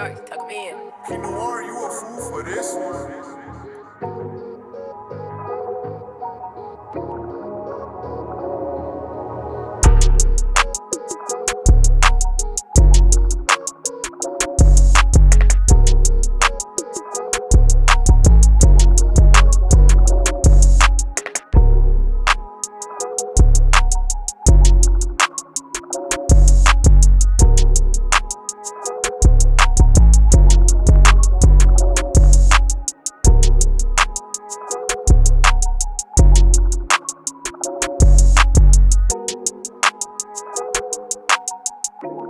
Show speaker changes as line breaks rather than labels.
Shark, tuck me in.
You a fool for this one. you